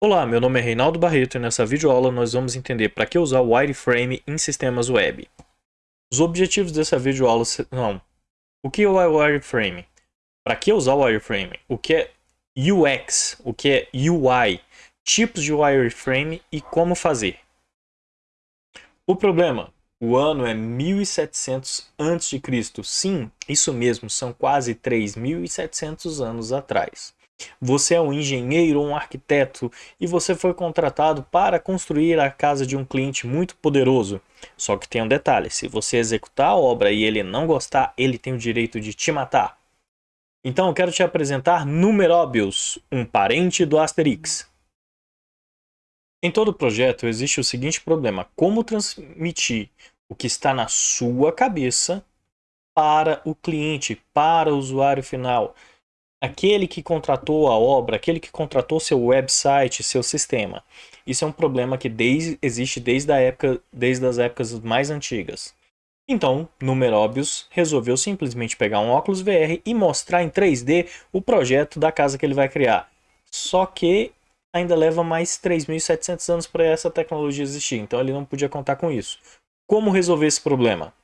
Olá, meu nome é Reinaldo Barreto e nessa videoaula nós vamos entender para que usar o wireframe em sistemas web. Os objetivos dessa videoaula são o que é wireframe? Para que usar o wireframe? O que é UX? O que é UI? Tipos de wireframe e como fazer. O problema, o ano é 1700 a.C. Sim, isso mesmo, são quase 3.700 anos atrás. Você é um engenheiro ou um arquiteto e você foi contratado para construir a casa de um cliente muito poderoso. Só que tem um detalhe, se você executar a obra e ele não gostar, ele tem o direito de te matar. Então eu quero te apresentar Numerobius, um parente do Asterix. Em todo projeto existe o seguinte problema, como transmitir o que está na sua cabeça para o cliente, para o usuário final aquele que contratou a obra, aquele que contratou seu website, seu sistema. Isso é um problema que desde, existe desde, a época, desde as épocas mais antigas. Então, Numerobius resolveu simplesmente pegar um óculos VR e mostrar em 3D o projeto da casa que ele vai criar. Só que ainda leva mais 3.700 anos para essa tecnologia existir, então ele não podia contar com isso. Como resolver esse problema?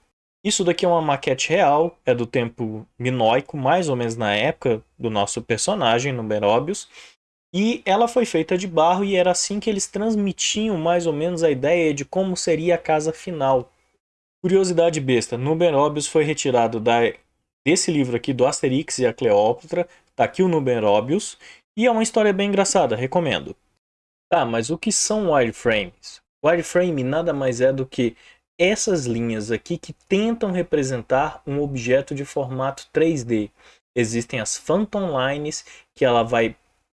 Isso daqui é uma maquete real, é do tempo minoico, mais ou menos na época do nosso personagem, Numerobius. E ela foi feita de barro e era assim que eles transmitiam mais ou menos a ideia de como seria a casa final. Curiosidade besta, Numerobius foi retirado da, desse livro aqui do Asterix e a Cleópatra, tá aqui o Numerobius, e é uma história bem engraçada, recomendo. Tá, mas o que são wireframes? Wireframe nada mais é do que essas linhas aqui que tentam representar um objeto de formato 3D. Existem as Phantom Lines, que ela vai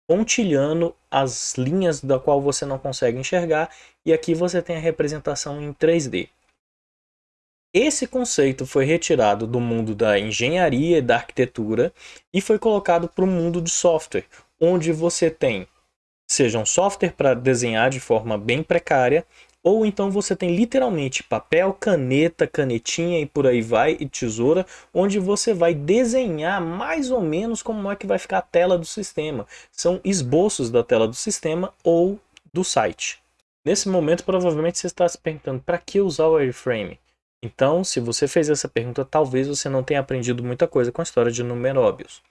pontilhando as linhas da qual você não consegue enxergar, e aqui você tem a representação em 3D. Esse conceito foi retirado do mundo da engenharia e da arquitetura e foi colocado para o mundo de software, onde você tem seja um software para desenhar de forma bem precária ou então você tem literalmente papel, caneta, canetinha e por aí vai, e tesoura, onde você vai desenhar mais ou menos como é que vai ficar a tela do sistema. São esboços da tela do sistema ou do site. Nesse momento, provavelmente você está se perguntando, para que usar o wireframe? Então, se você fez essa pergunta, talvez você não tenha aprendido muita coisa com a história de Numerobius.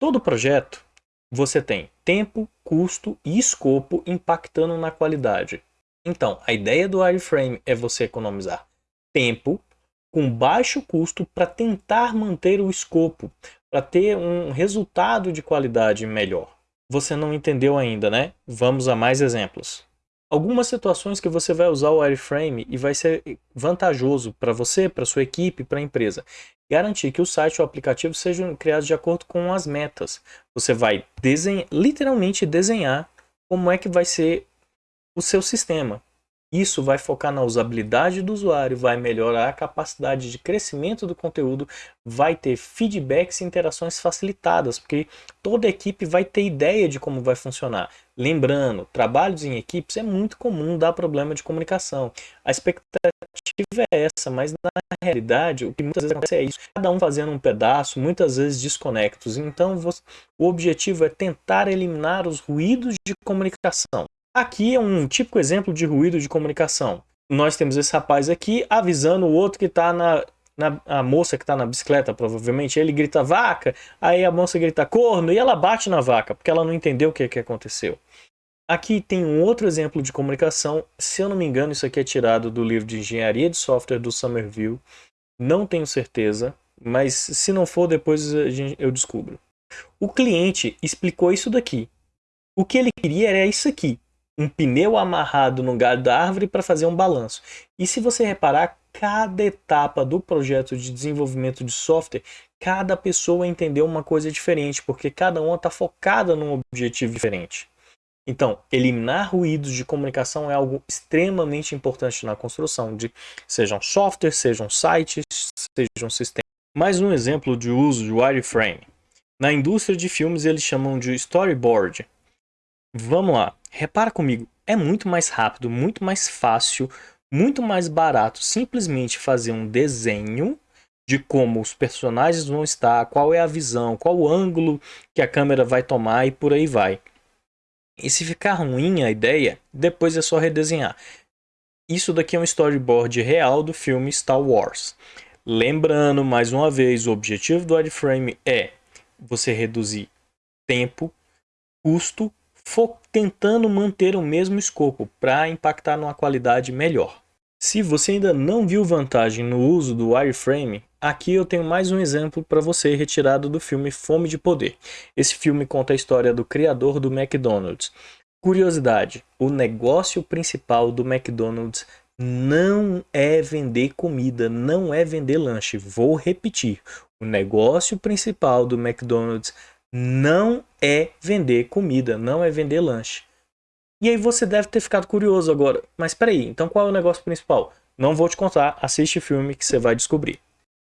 Todo projeto, você tem tempo, custo e escopo impactando na qualidade. Então, a ideia do wireframe é você economizar tempo com baixo custo para tentar manter o escopo, para ter um resultado de qualidade melhor. Você não entendeu ainda, né? Vamos a mais exemplos. Algumas situações que você vai usar o wireframe e vai ser vantajoso para você, para sua equipe, para a empresa. Garantir que o site ou aplicativo sejam criados de acordo com as metas. Você vai desenhar, literalmente desenhar como é que vai ser o seu sistema. Isso vai focar na usabilidade do usuário, vai melhorar a capacidade de crescimento do conteúdo, vai ter feedbacks e interações facilitadas, porque toda equipe vai ter ideia de como vai funcionar. Lembrando, trabalhos em equipes é muito comum dar problema de comunicação. A expectativa é essa, mas na realidade o que muitas vezes acontece é isso. Cada um fazendo um pedaço, muitas vezes desconectos. Então o objetivo é tentar eliminar os ruídos de comunicação. Aqui é um típico exemplo de ruído de comunicação. Nós temos esse rapaz aqui avisando o outro que está na, na, a moça que está na bicicleta, provavelmente, ele grita vaca, aí a moça grita corno e ela bate na vaca, porque ela não entendeu o que, que aconteceu. Aqui tem um outro exemplo de comunicação, se eu não me engano isso aqui é tirado do livro de engenharia de software do Somerville, não tenho certeza, mas se não for depois eu descubro. O cliente explicou isso daqui. O que ele queria era isso aqui, um pneu amarrado no galho da árvore para fazer um balanço. E se você reparar, cada etapa do projeto de desenvolvimento de software, cada pessoa entendeu uma coisa diferente, porque cada uma está focada num objetivo diferente. Então, eliminar ruídos de comunicação é algo extremamente importante na construção de sejam softwares, sejam sites, sejam sistemas. Mais um exemplo de uso de wireframe. Na indústria de filmes eles chamam de storyboard. Vamos lá. Repara comigo, é muito mais rápido, muito mais fácil, muito mais barato simplesmente fazer um desenho de como os personagens vão estar, qual é a visão, qual o ângulo que a câmera vai tomar e por aí vai. E se ficar ruim a ideia, depois é só redesenhar. Isso daqui é um storyboard real do filme Star Wars. Lembrando, mais uma vez, o objetivo do wireframe é você reduzir tempo, custo, tentando manter o mesmo escopo para impactar numa qualidade melhor. Se você ainda não viu vantagem no uso do wireframe, aqui eu tenho mais um exemplo para você retirado do filme Fome de Poder. Esse filme conta a história do criador do McDonald's. Curiosidade, o negócio principal do McDonald's não é vender comida, não é vender lanche. Vou repetir, o negócio principal do McDonald's não é vender comida, não é vender lanche. E aí você deve ter ficado curioso agora, mas peraí, então qual é o negócio principal? Não vou te contar, assiste o filme que você vai descobrir.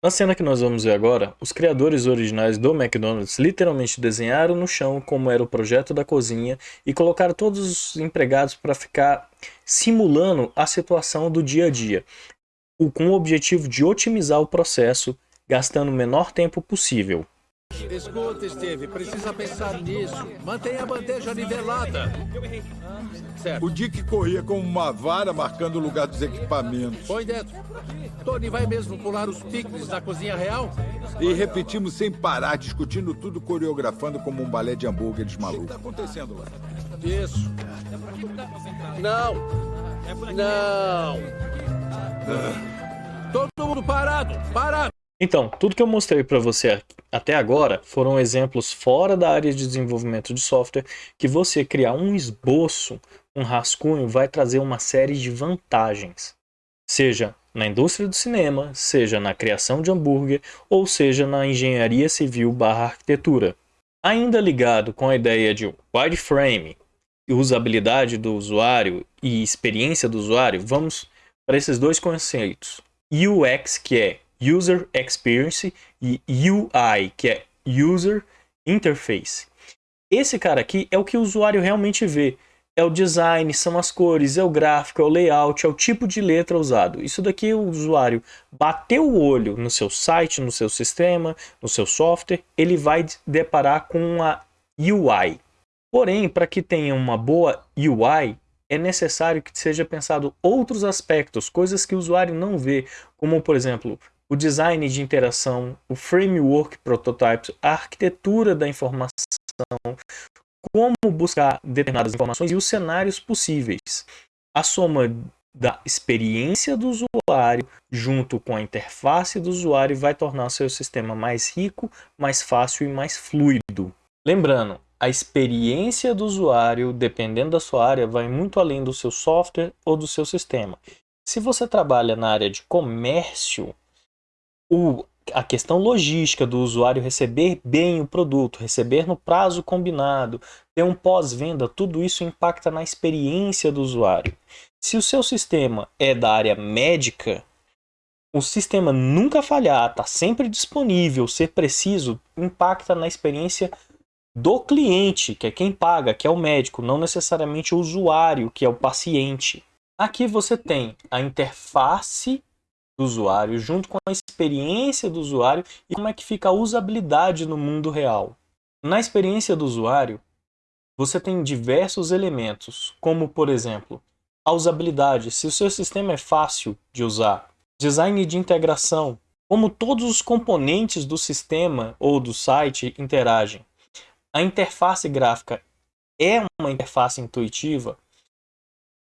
Na cena que nós vamos ver agora, os criadores originais do McDonald's literalmente desenharam no chão como era o projeto da cozinha e colocaram todos os empregados para ficar simulando a situação do dia a dia, com o objetivo de otimizar o processo, gastando o menor tempo possível. Escuta, Steve, precisa pensar nisso. Mantenha a bandeja nivelada. Certo. O Dick corria com uma vara marcando o lugar dos equipamentos. Põe dentro. Tony vai mesmo pular os picles na cozinha real? E repetimos sem parar, discutindo tudo, coreografando como um balé de hambúrgueres maluco. O que está acontecendo lá? Isso. Não. Não. Ah. Todo mundo parado. Parado. Então, tudo que eu mostrei para você até agora foram exemplos fora da área de desenvolvimento de software que você criar um esboço, um rascunho, vai trazer uma série de vantagens. Seja na indústria do cinema, seja na criação de hambúrguer, ou seja na engenharia civil barra arquitetura. Ainda ligado com a ideia de wireframe, usabilidade do usuário e experiência do usuário, vamos para esses dois conceitos. UX, que é User Experience e UI, que é User Interface. Esse cara aqui é o que o usuário realmente vê. É o design, são as cores, é o gráfico, é o layout, é o tipo de letra usado. Isso daqui o usuário bateu o olho no seu site, no seu sistema, no seu software, ele vai deparar com a UI. Porém, para que tenha uma boa UI, é necessário que seja pensado outros aspectos, coisas que o usuário não vê, como por exemplo, o design de interação, o framework prototypes, a arquitetura da informação, como buscar determinadas informações e os cenários possíveis. A soma da experiência do usuário junto com a interface do usuário vai tornar seu sistema mais rico, mais fácil e mais fluido. Lembrando, a experiência do usuário, dependendo da sua área, vai muito além do seu software ou do seu sistema. Se você trabalha na área de comércio, o, a questão logística do usuário receber bem o produto, receber no prazo combinado, ter um pós-venda, tudo isso impacta na experiência do usuário. Se o seu sistema é da área médica, o sistema nunca falhar, está sempre disponível, ser preciso, impacta na experiência do cliente, que é quem paga, que é o médico, não necessariamente o usuário, que é o paciente. Aqui você tem a interface do usuário, junto com a experiência do usuário e como é que fica a usabilidade no mundo real. Na experiência do usuário, você tem diversos elementos, como por exemplo, a usabilidade, se o seu sistema é fácil de usar, design de integração, como todos os componentes do sistema ou do site interagem. A interface gráfica é uma interface intuitiva,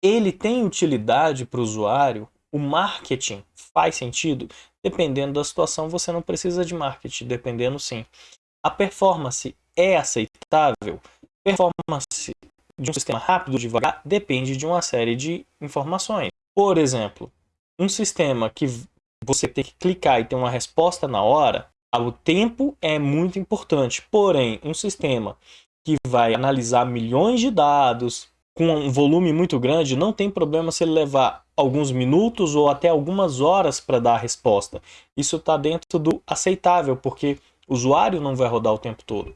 ele tem utilidade para o usuário, o marketing faz sentido? Dependendo da situação, você não precisa de marketing, dependendo sim. A performance é aceitável? Performance de um sistema rápido ou devagar depende de uma série de informações. Por exemplo, um sistema que você tem que clicar e ter uma resposta na hora, o tempo é muito importante. Porém, um sistema que vai analisar milhões de dados com um volume muito grande, não tem problema se ele levar alguns minutos ou até algumas horas para dar a resposta. Isso está dentro do aceitável, porque o usuário não vai rodar o tempo todo.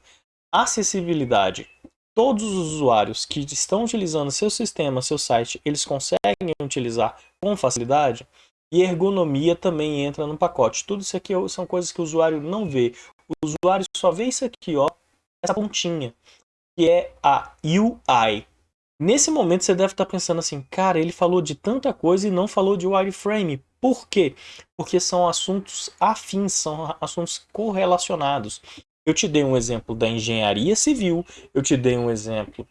Acessibilidade. Todos os usuários que estão utilizando seu sistema, seu site, eles conseguem utilizar com facilidade. E ergonomia também entra no pacote. Tudo isso aqui são coisas que o usuário não vê. O usuário só vê isso aqui, ó, essa pontinha, que é a UI. Nesse momento você deve estar pensando assim, cara, ele falou de tanta coisa e não falou de wireframe. Por quê? Porque são assuntos afins, são assuntos correlacionados. Eu te dei um exemplo da engenharia civil, eu te dei um exemplo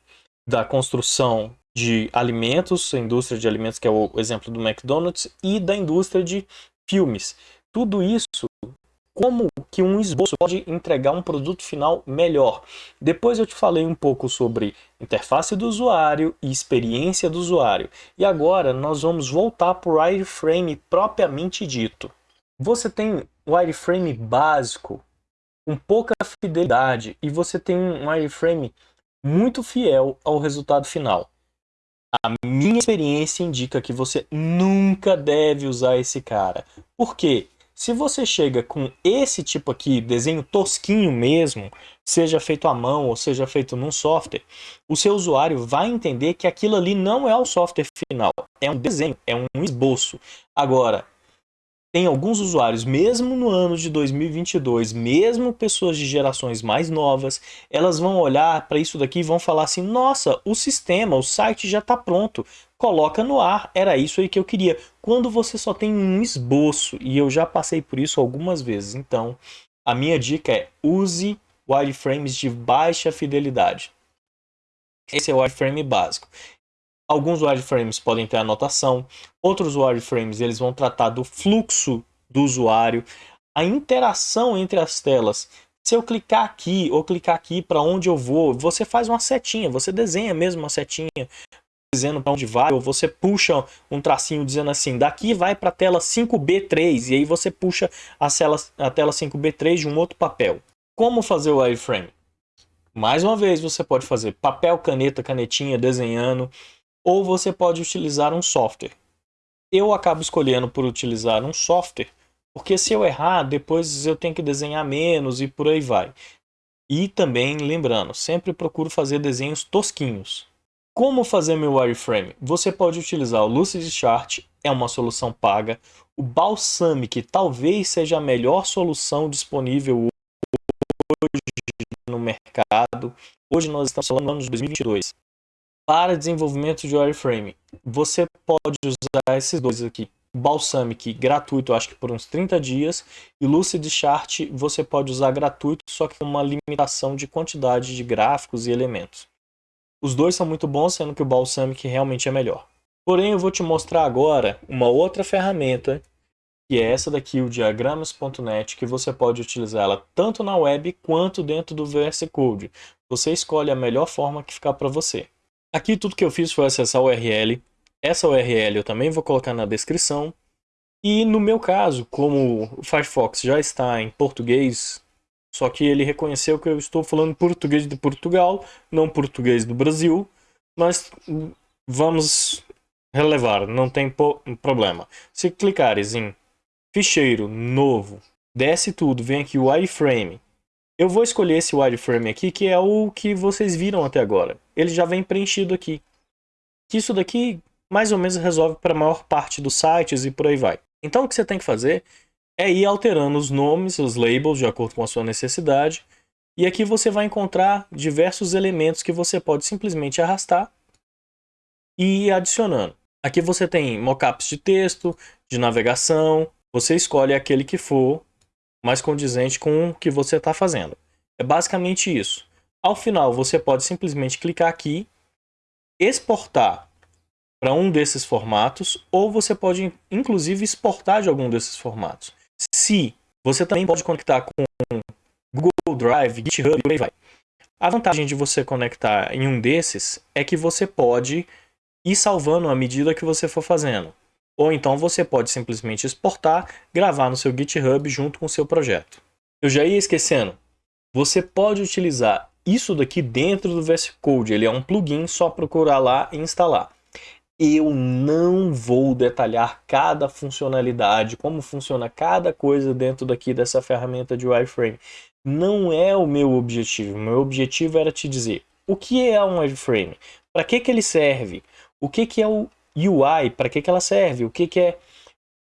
da construção de alimentos, a indústria de alimentos, que é o exemplo do McDonald's, e da indústria de filmes. Tudo isso como que um esboço pode entregar um produto final melhor. Depois eu te falei um pouco sobre interface do usuário e experiência do usuário. E agora nós vamos voltar para o wireframe propriamente dito. Você tem wireframe básico, com pouca fidelidade, e você tem um wireframe muito fiel ao resultado final. A minha experiência indica que você nunca deve usar esse cara. Por quê? Se você chega com esse tipo aqui, desenho tosquinho mesmo, seja feito à mão ou seja feito num software, o seu usuário vai entender que aquilo ali não é o software final, é um desenho, é um esboço. Agora, tem alguns usuários, mesmo no ano de 2022, mesmo pessoas de gerações mais novas, elas vão olhar para isso daqui e vão falar assim, nossa, o sistema, o site já está pronto, coloca no ar, era isso aí que eu queria. Quando você só tem um esboço, e eu já passei por isso algumas vezes, então a minha dica é use wireframes de baixa fidelidade. Esse é o wireframe básico. Alguns wireframes podem ter anotação, outros wireframes eles vão tratar do fluxo do usuário, a interação entre as telas. Se eu clicar aqui ou clicar aqui para onde eu vou, você faz uma setinha, você desenha mesmo uma setinha dizendo para onde vai, ou você puxa um tracinho dizendo assim, daqui vai para a tela 5B3, e aí você puxa a tela, a tela 5B3 de um outro papel. Como fazer o wireframe? Mais uma vez, você pode fazer papel, caneta, canetinha, desenhando, ou você pode utilizar um software. Eu acabo escolhendo por utilizar um software, porque se eu errar, depois eu tenho que desenhar menos e por aí vai. E também, lembrando, sempre procuro fazer desenhos tosquinhos. Como fazer meu wireframe? Você pode utilizar o Lucidchart, é uma solução paga. O Balsamic talvez seja a melhor solução disponível hoje no mercado. Hoje nós estamos falando no ano de 2022 para desenvolvimento de wireframe, você pode usar esses dois aqui. Balsamic gratuito, acho que por uns 30 dias, e Lucid Chart você pode usar gratuito, só que com uma limitação de quantidade de gráficos e elementos. Os dois são muito bons, sendo que o Balsamic realmente é melhor. Porém, eu vou te mostrar agora uma outra ferramenta, que é essa daqui, o diagramas.net, que você pode utilizar ela tanto na web quanto dentro do VS Code. Você escolhe a melhor forma que ficar para você. Aqui tudo que eu fiz foi acessar a URL. Essa URL eu também vou colocar na descrição. E no meu caso, como o Firefox já está em português, só que ele reconheceu que eu estou falando português de Portugal, não português do Brasil, mas vamos relevar, não tem problema. Se clicares em ficheiro novo, desce tudo, vem aqui o iframe, eu vou escolher esse wireframe aqui, que é o que vocês viram até agora. Ele já vem preenchido aqui. Isso daqui mais ou menos resolve para a maior parte dos sites e por aí vai. Então o que você tem que fazer é ir alterando os nomes, os labels, de acordo com a sua necessidade. E aqui você vai encontrar diversos elementos que você pode simplesmente arrastar e ir adicionando. Aqui você tem mockups de texto, de navegação, você escolhe aquele que for mais condizente com o que você está fazendo. É basicamente isso. Ao final, você pode simplesmente clicar aqui, exportar para um desses formatos, ou você pode, inclusive, exportar de algum desses formatos. Se você também pode conectar com Google Drive, GitHub e aí vai. A vantagem de você conectar em um desses é que você pode ir salvando à medida que você for fazendo. Ou então você pode simplesmente exportar, gravar no seu GitHub junto com o seu projeto. Eu já ia esquecendo, você pode utilizar isso daqui dentro do VS Code, ele é um plugin, só procurar lá e instalar. Eu não vou detalhar cada funcionalidade, como funciona cada coisa dentro daqui dessa ferramenta de wireframe. Não é o meu objetivo, meu objetivo era te dizer o que é um wireframe, para que, que ele serve, o que, que é o UI, para que, que ela serve, o que, que é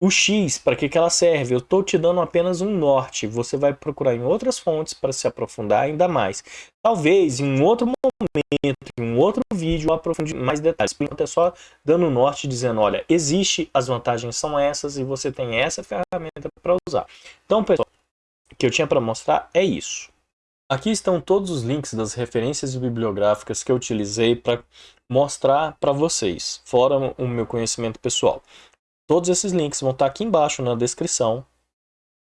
O X, para que, que ela serve? Eu estou te dando apenas um norte. Você vai procurar em outras fontes para se aprofundar ainda mais. Talvez em um outro momento, em um outro vídeo, eu aprofunde mais detalhes. Por enquanto é só dando um norte, dizendo, olha, existe, as vantagens são essas e você tem essa ferramenta para usar. Então, pessoal, o que eu tinha para mostrar é isso. Aqui estão todos os links das referências bibliográficas que eu utilizei para mostrar para vocês, fora o meu conhecimento pessoal. Todos esses links vão estar aqui embaixo na descrição.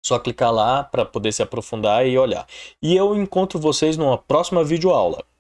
Só clicar lá para poder se aprofundar e olhar. E eu encontro vocês numa próxima videoaula.